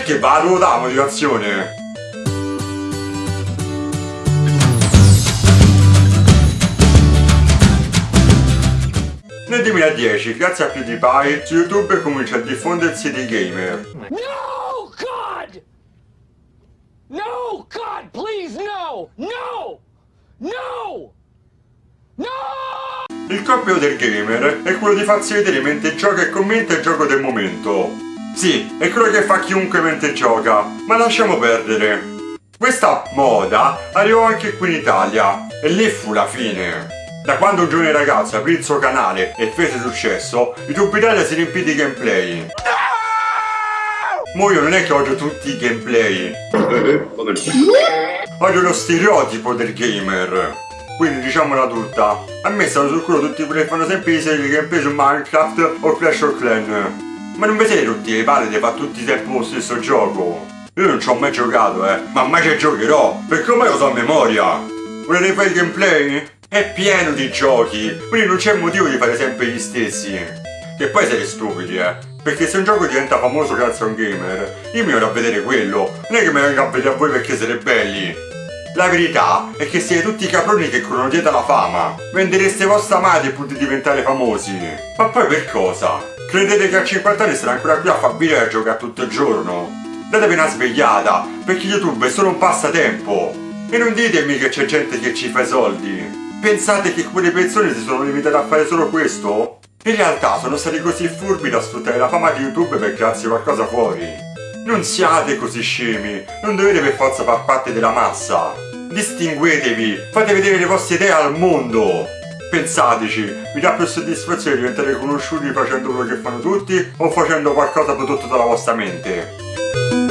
Perché vado da motivazione? Nel 2010, grazie a PewDiePie, su YouTube comincia a diffondersi dei gamer. No, God! No, God, please, no! No! No! No! Il compito del gamer è quello di farsi vedere mentre gioca e commenta il gioco del momento. Sì, è quello che fa chiunque mentre gioca, ma lasciamo perdere. Questa moda arrivò anche qui in Italia, e lì fu la fine. Da quando un giovane ragazzo aprì il suo canale e fece successo, YouTube Italia si riempì di gameplay. Mo io non è che odio tutti i gameplay. Odio lo stereotipo del gamer. Quindi diciamola tutta. A me stanno sul culo tutti quelli che fanno sempre i serie gameplay su Minecraft o Clash of Clan. Ma non vi siete tutti le palle di fare tutti sempre lo stesso gioco? Io non ci ho mai giocato, eh, ma mai ci giocherò, perché ormai lo so a memoria. Volete fare il gameplay? È pieno di giochi, quindi non c'è motivo di fare sempre gli stessi. Che poi siete stupidi, eh. Perché se un gioco diventa famoso grazie a un gamer, io mi vado a vedere quello, non è che mi venga a vedere a voi perché siete belli. La verità è che siete tutti caproni che corrono dietro la fama. Vendereste vostra madre pur di diventare famosi. Ma poi per cosa? Credete che a 50 anni sarà ancora qui a fare video e a giocare tutto il giorno? Datevi una svegliata, perché YouTube è solo un passatempo. E non ditemi che c'è gente che ci fa i soldi. Pensate che quelle persone si sono limitate a fare solo questo? In realtà sono stati così furbi da sfruttare la fama di YouTube per crearsi qualcosa fuori. Non siate così scemi, non dovete per forza far parte della massa. Distinguetevi, fate vedere le vostre idee al mondo. Pensateci, vi dà più soddisfazione diventare conosciuti facendo quello che fanno tutti o facendo qualcosa prodotto dalla vostra mente?